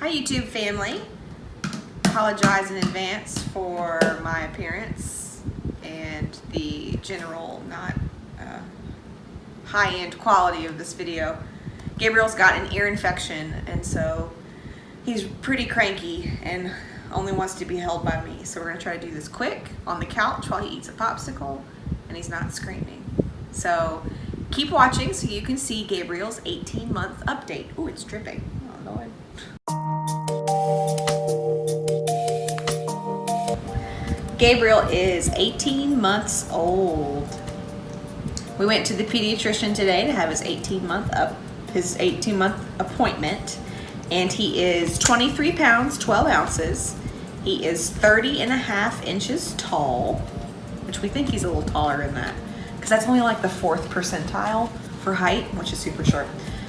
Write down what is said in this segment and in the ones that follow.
Hi YouTube family. Apologize in advance for my appearance and the general not uh, high-end quality of this video. Gabriel's got an ear infection and so he's pretty cranky and only wants to be held by me. So we're gonna try to do this quick on the couch while he eats a popsicle and he's not screaming. So keep watching so you can see Gabriel's 18 month update. Oh, it's dripping. Oh Lord. Gabriel is 18 months old. We went to the pediatrician today to have his 18 month up his 18 month appointment and he is 23 pounds 12 ounces he is 30 and a half inches tall which we think he's a little taller than that because that's only like the fourth percentile for height which is super short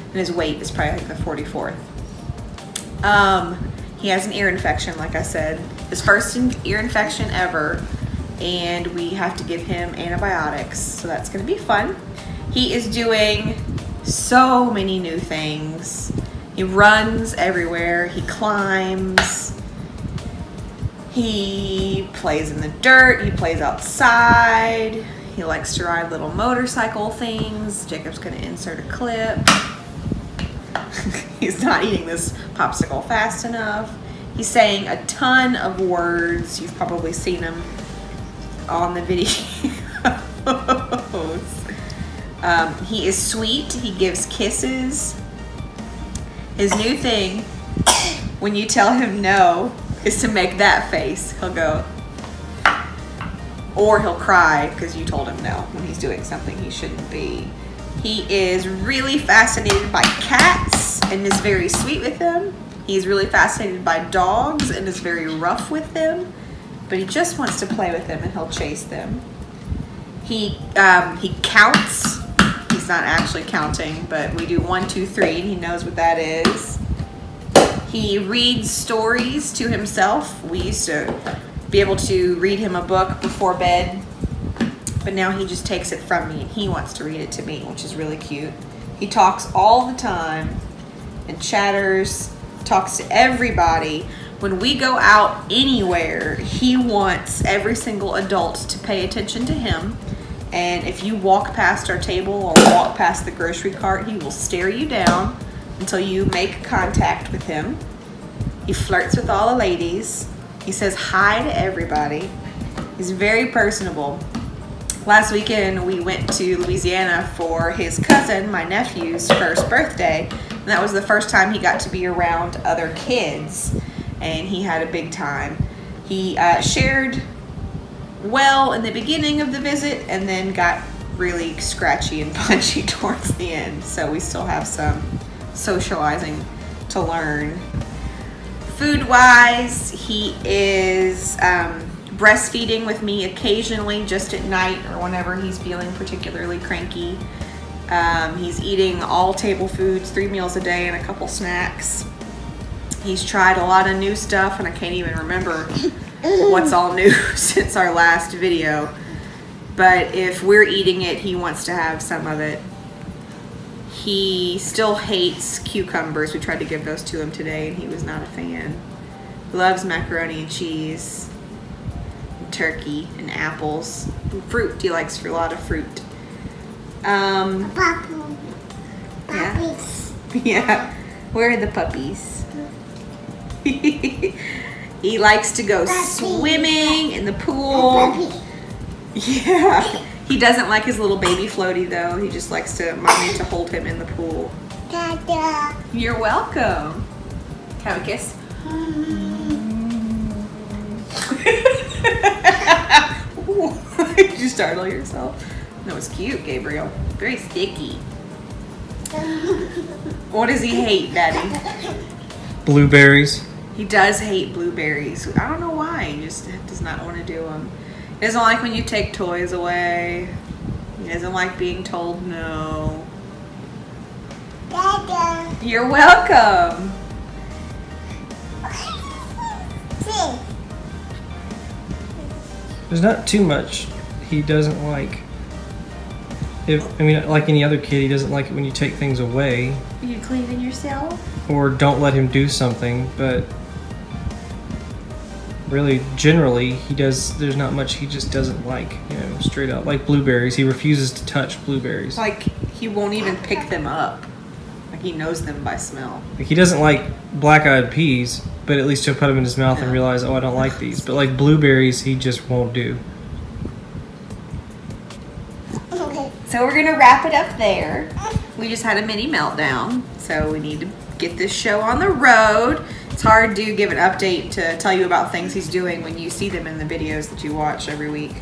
and his weight is probably like the 44th um, he has an ear infection like I said his first ear infection ever and we have to give him antibiotics so that's gonna be fun he is doing so many new things. He runs everywhere, he climbs, he plays in the dirt, he plays outside, he likes to ride little motorcycle things. Jacob's gonna insert a clip. He's not eating this popsicle fast enough. He's saying a ton of words. You've probably seen him on the video. Um, he is sweet. He gives kisses. His new thing, when you tell him no, is to make that face. He'll go, or he'll cry because you told him no when he's doing something he shouldn't be. He is really fascinated by cats and is very sweet with them. He's really fascinated by dogs and is very rough with them, but he just wants to play with them and he'll chase them. He, um, he counts He's not actually counting, but we do one, two, three, and he knows what that is. He reads stories to himself. We used to be able to read him a book before bed, but now he just takes it from me and he wants to read it to me, which is really cute. He talks all the time and chatters, talks to everybody. When we go out anywhere, he wants every single adult to pay attention to him and if you walk past our table or walk past the grocery cart, he will stare you down until you make contact with him. He flirts with all the ladies. He says hi to everybody. He's very personable. Last weekend, we went to Louisiana for his cousin, my nephew's first birthday. And that was the first time he got to be around other kids. And he had a big time. He uh, shared well in the beginning of the visit and then got really scratchy and punchy towards the end. So we still have some socializing to learn. Food wise, he is um, breastfeeding with me occasionally just at night or whenever he's feeling particularly cranky. Um, he's eating all table foods, three meals a day and a couple snacks. He's tried a lot of new stuff and I can't even remember what's all new since our last video. But if we're eating it, he wants to have some of it. He still hates cucumbers. We tried to give those to him today and he was not a fan. Loves macaroni and cheese, and turkey, and apples. And fruit, he likes a lot of fruit. Um, yeah. Yeah. Where are the puppies? He likes to go swimming in the pool. Yeah. He doesn't like his little baby floaty though. He just likes to mommy to hold him in the pool. Dada. You're welcome. Have a kiss. Did you startle yourself? That was cute, Gabriel. Very sticky. What does he hate, Daddy? Blueberries. He does hate blueberries. I don't know why. He just does not want to do them. He doesn't like when you take toys away. He doesn't like being told no. Dada. You're welcome. There's not too much he doesn't like. If I mean, like any other kid, he doesn't like it when you take things away. You cleaning yourself? or don't let him do something, but really generally he does there's not much he just doesn't like, you know, straight up. Like blueberries, he refuses to touch blueberries. Like he won't even pick them up. Like he knows them by smell. Like he doesn't like black-eyed peas, but at least he'll put them in his mouth and realize, "Oh, I don't like these." But like blueberries, he just won't do. So we're gonna wrap it up there. We just had a mini meltdown, so we need to get this show on the road. It's hard to give an update to tell you about things he's doing when you see them in the videos that you watch every week.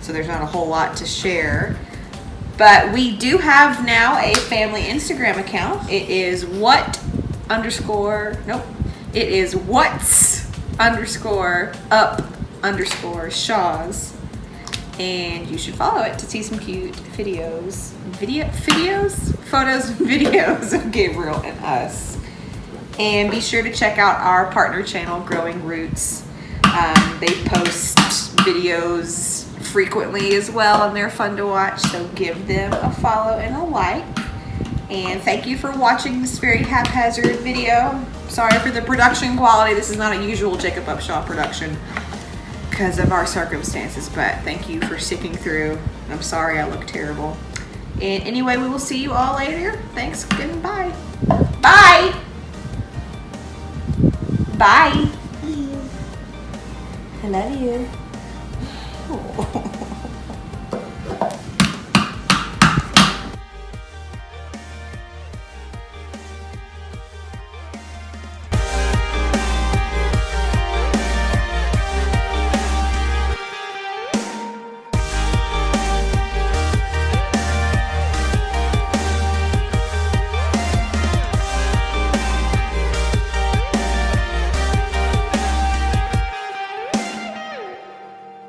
So there's not a whole lot to share. But we do have now a family Instagram account. It is what underscore nope. It is what's underscore up underscore Shaws and you should follow it to see some cute videos, video, videos, photos, videos of Gabriel and us. And be sure to check out our partner channel, Growing Roots. Um, they post videos frequently as well, and they're fun to watch. So give them a follow and a like. And thank you for watching this very haphazard video. Sorry for the production quality. This is not a usual Jacob Upshaw production because of our circumstances, but thank you for sticking through. I'm sorry I look terrible. And anyway, we will see you all later. Thanks, goodbye. Bye! Bye! I love you.